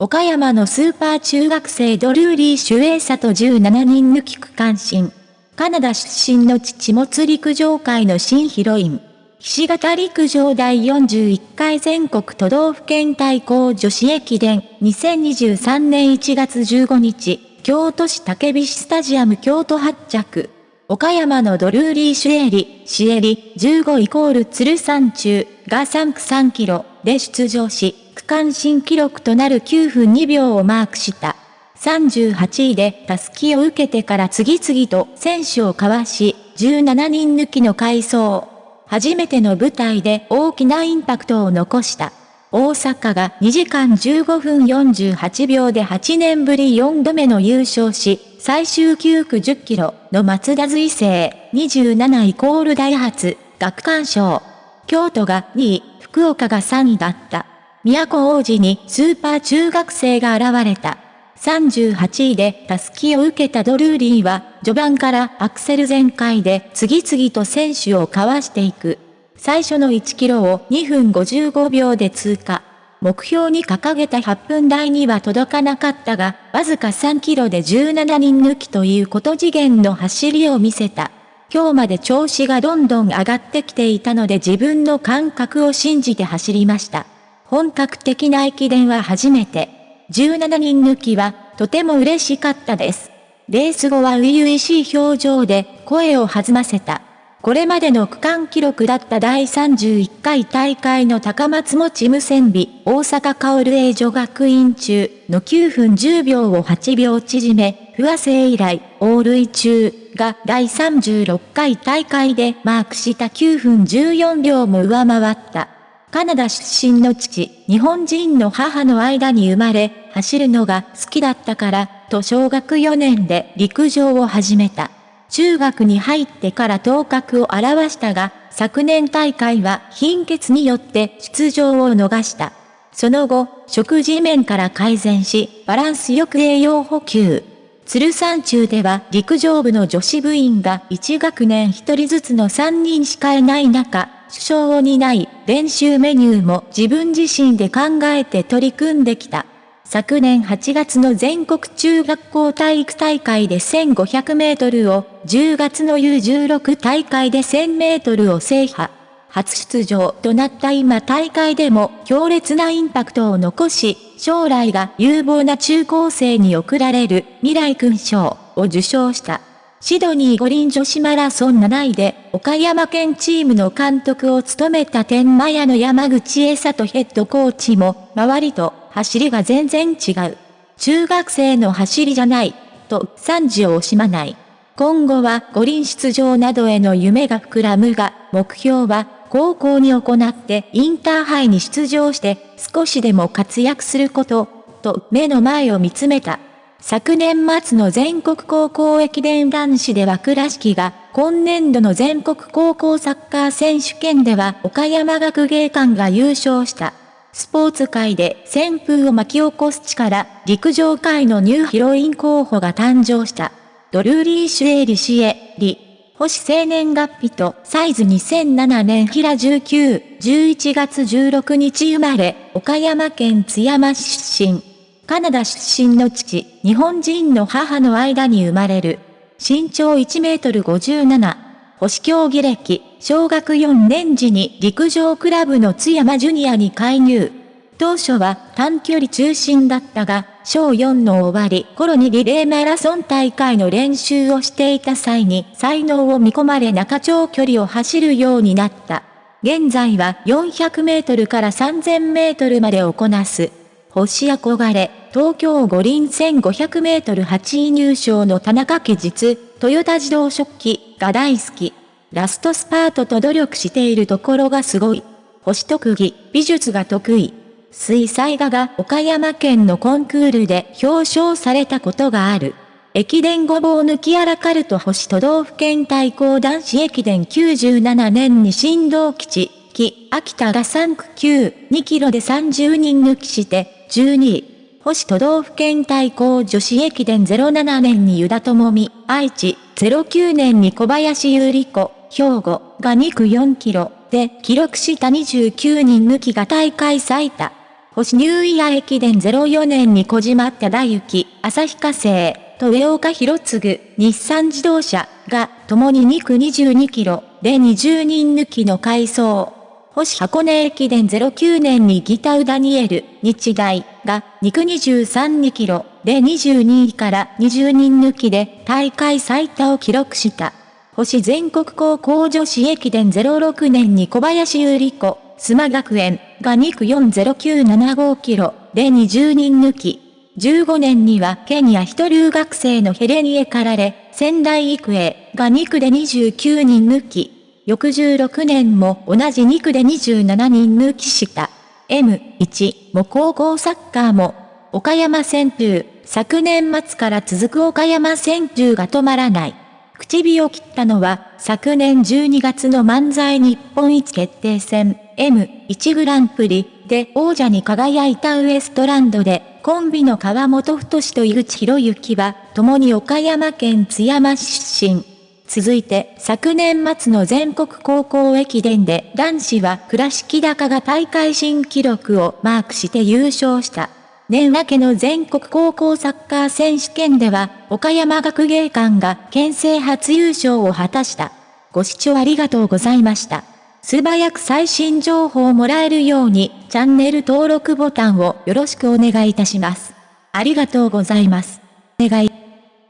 岡山のスーパー中学生ドルーリー・シュエーサと17人抜き区間新。カナダ出身の父もつ陸上界の新ヒロイン。岸形陸上第41回全国都道府県対抗女子駅伝2023年1月15日、京都市竹菱スタジアム京都発着。岡山のドルーリー・シュエリ、シエリ、15イコール鶴山中が3区3キロで出場し、区間新記録となる9分2秒をマークした。38位でタスキを受けてから次々と選手をかわし、17人抜きの回走。初めての舞台で大きなインパクトを残した。大阪が2時間15分48秒で8年ぶり4度目の優勝し、最終9区10キロの松田随成27イコールダイハツ、学館賞。京都が2位、福岡が3位だった。都王子にスーパー中学生が現れた。38位でタスキを受けたドルーリーは、序盤からアクセル全開で次々と選手をかわしていく。最初の1キロを2分55秒で通過。目標に掲げた8分台には届かなかったが、わずか3キロで17人抜きということ次元の走りを見せた。今日まで調子がどんどん上がってきていたので自分の感覚を信じて走りました。本格的な駅伝は初めて。17人抜きは、とても嬉しかったです。レース後は初々しい表情で声を弾ませた。これまでの区間記録だった第31回大会の高松持無線美大阪薫英女学院中の9分10秒を8秒縮め、不破生以来、オール中が第36回大会でマークした9分14秒も上回った。カナダ出身の父、日本人の母の間に生まれ、走るのが好きだったから、と小学4年で陸上を始めた。中学に入ってから頭角を現したが、昨年大会は貧血によって出場を逃した。その後、食事面から改善し、バランスよく栄養補給。鶴山中では陸上部の女子部員が1学年1人ずつの3人しかいない中、首相を担い、練習メニューも自分自身で考えて取り組んできた。昨年8月の全国中学校体育大会で1500メートルを、10月の U16 大会で1000メートルを制覇。初出場となった今大会でも強烈なインパクトを残し、将来が有望な中高生に贈られる未来勲章を受賞した。シドニー五輪女子マラソン7位で、岡山県チームの監督を務めた天満屋の山口栄里ヘッドコーチも、周りと走りが全然違う。中学生の走りじゃない、と賛辞を惜しまない。今後は五輪出場などへの夢が膨らむが、目標は高校に行ってインターハイに出場して少しでも活躍すること、と目の前を見つめた。昨年末の全国高校駅伝男子では倉敷が、今年度の全国高校サッカー選手権では岡山学芸館が優勝した。スポーツ界で旋風を巻き起こす力、陸上界のニューヒロイン候補が誕生した。ドルーリー・シュエリ・シエリ。星生年月日とサイズ2007年平19、11月16日生まれ、岡山県津山市出身。カナダ出身の父、日本人の母の間に生まれる。身長1メートル57。星競技歴、小学4年時に陸上クラブの津山ジュニアに介入。当初は短距離中心だったが、小4の終わり頃にリレーマラソン大会の練習をしていた際に才能を見込まれ中長距離を走るようになった。現在は400メートルから3000メートルまでをこなす。星憧れ、東京五輪1500メートル8位入賞の田中家実、トヨタ自動食器が大好き。ラストスパートと努力しているところがすごい。星特技、美術が得意。水彩画が岡山県のコンクールで表彰されたことがある。駅伝ごぼう抜きあらかると星都道府県対抗男子駅伝97年に新道基地、木、秋田が3区9、2キロで30人抜きして、12位。星都道府県対抗女子駅伝07年に湯田智美、愛知、09年に小林優里子、兵庫が2区4キロで記録した29人抜きが大会最多。星ニューイヤー駅伝04年に小島忠幸、旭化成、と上岡博次、日産自動車が、共に2区22キロで20人抜きの回走。星箱根駅伝09年にギタウダニエル、日大が2区232キロで22位から20人抜きで大会最多を記録した。星全国高校女子駅伝06年に小林優里子、須磨学園が2区40975キロで20人抜き。15年にはケニア一留学生のヘレニエかられ、仙台育英が2区で29人抜き。翌16年も同じ2区で27人抜きした。M1 も高校サッカーも、岡山旋風、昨年末から続く岡山旋風が止まらない。口火を切ったのは、昨年12月の漫才日本一決定戦、M1 グランプリで王者に輝いたウエストランドで、コンビの川本太と井口博之は、共に岡山県津山市出身。続いて、昨年末の全国高校駅伝で男子は倉敷高が大会新記録をマークして優勝した。年明けの全国高校サッカー選手権では、岡山学芸館が県政初優勝を果たした。ご視聴ありがとうございました。素早く最新情報をもらえるように、チャンネル登録ボタンをよろしくお願いいたします。ありがとうございます。お願い。